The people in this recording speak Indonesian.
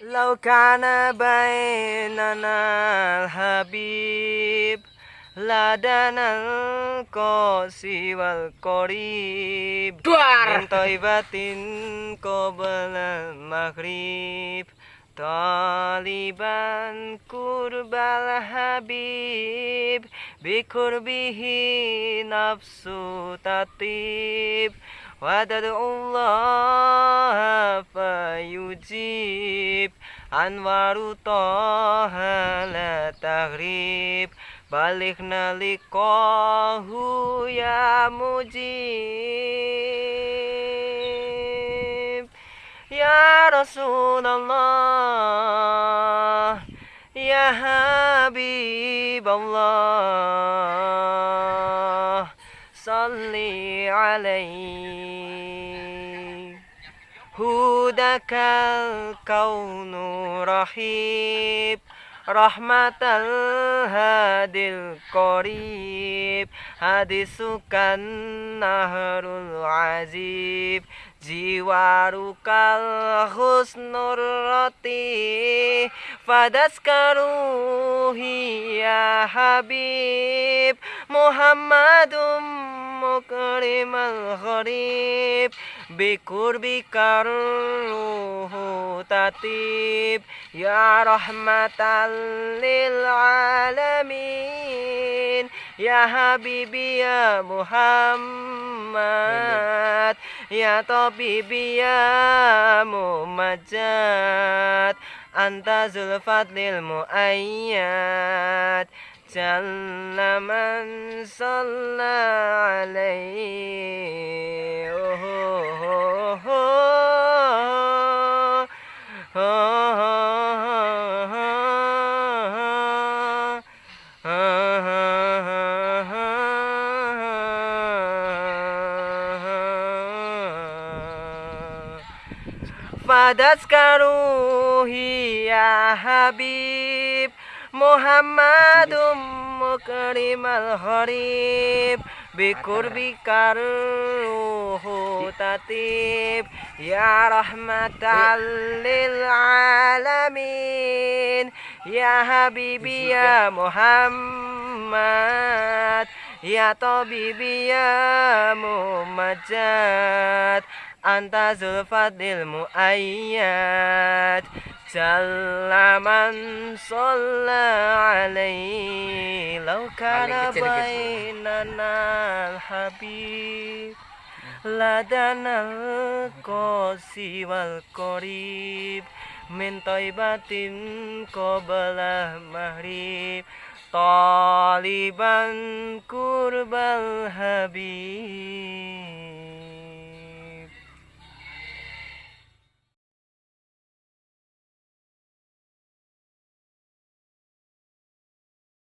لو كان بيننا الحبيب لدنا القاسي والقريب من طيبة قبل المغرب طالبا قرب الحبيب بقربه نفس تطيب ودعو الله فيجيب أنوار طه لا تغريب بلغنا لقاه يا مجيب يا رسول الله يا حبيب الله صل عليه هداك الكون رحيب رحمة الهادي القريب. حديثك النهر العجيب جوارك الحسن الرتيب فدسكروه يا حبيب محمد مكرم الغريب. Bikur bikurbikal tatib ya rahmatan lil alamin. Ya habibi ya Muhammad. Ya tabibi ya Mumajat anta zulfatlil muayyad. Jalla man salla alaihi Fadat karuhi ya Habib Muhammadum mukrimal harib Bikurbi karuhu tatib Ya rahmatan lil alamin Ya Habibi ya Muhammad. Muhammad. Ya Tabibi ya Muhammad. Anta zulfadil muayyad. Salaman sholla alaihi Lau kana bainana al-habib Ladanal kosi wal korib batin kau qoblah mahrib طالبا قرب الحبيب